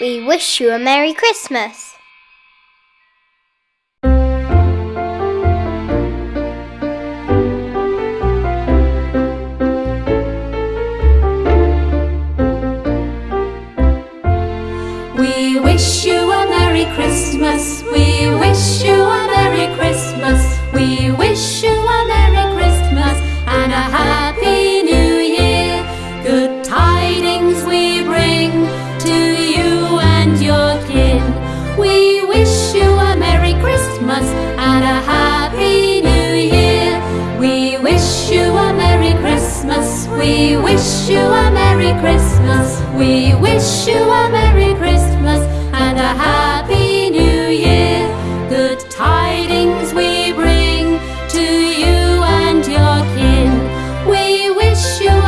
we wish you a Merry Christmas. We wish you a Merry Christmas. We wish you a Merry Christmas. We wish you a Merry Christmas and a Happy New Year. Good tidings we bring wish you a Merry Christmas. We wish you a Merry Christmas and a Happy New Year. Good tidings we bring to you and your kin. We wish you